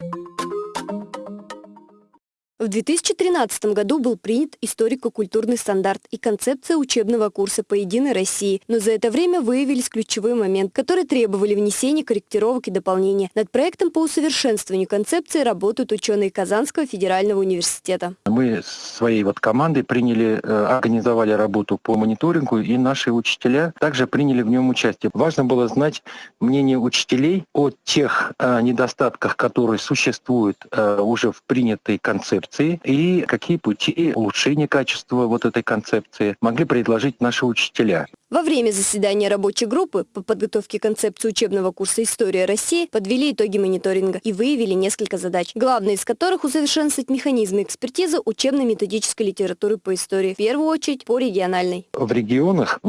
you В 2013 году был принят историко-культурный стандарт и концепция учебного курса по «Единой России», но за это время выявились ключевые моменты, которые требовали внесения корректировок и дополнения. Над проектом по усовершенствованию концепции работают ученые Казанского федерального университета. Мы своей вот командой приняли, э, организовали работу по мониторингу, и наши учителя также приняли в нем участие. Важно было знать мнение учителей о тех э, недостатках, которые существуют э, уже в принятой концепции, концепции и какие пути улучшения качества вот этой концепции могли предложить наши учителя. Во время заседания рабочей группы по подготовке концепции учебного курса «История России» подвели итоги мониторинга и выявили несколько задач, главная из которых усовершенствовать механизмы экспертизы учебно-методической литературы по истории, в первую очередь по региональной. В регионах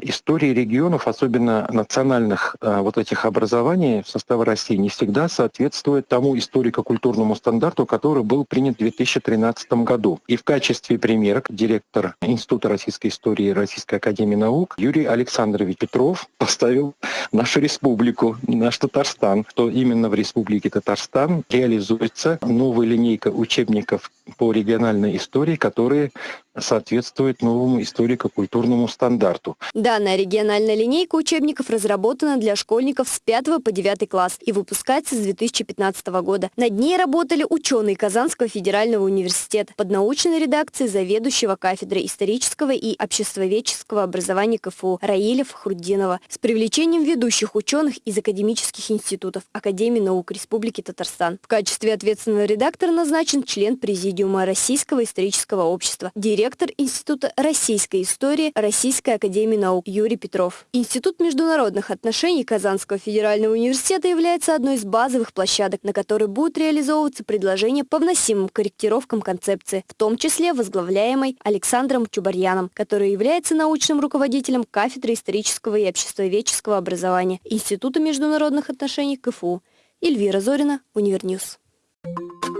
истории регионов, особенно национальных э, вот этих образований в составе России, не всегда соответствует тому историко-культурному стандарту, который был принят в 2013 году. И в качестве примера директор Института российской истории Российской академии наук Юрий Александрович Петров поставил нашу республику, наш Татарстан, что именно в республике Татарстан реализуется новая линейка учебников по региональной истории, которые соответствует новому историко-культурному стандарту. Данная региональная линейка учебников разработана для школьников с 5 по 9 класс и выпускается с 2015 года. Над ней работали ученые Казанского федерального университета под научной редакцией заведующего кафедры исторического и обществоведческого образования КФУ Раиля Фахруддинова с привлечением ведущих ученых из академических институтов Академии наук Республики Татарстан. В качестве ответственного редактора назначен член Президиума Российского исторического общества, директор директор Института российской истории Российской академии наук Юрий Петров. Институт международных отношений Казанского федерального университета является одной из базовых площадок, на которой будут реализовываться предложения по вносимым корректировкам концепции, в том числе возглавляемой Александром Чубарьяном, который является научным руководителем кафедры исторического и обществоведческого образования Института международных отношений КФУ. Эльвира Зорина, Univer News. Thank you.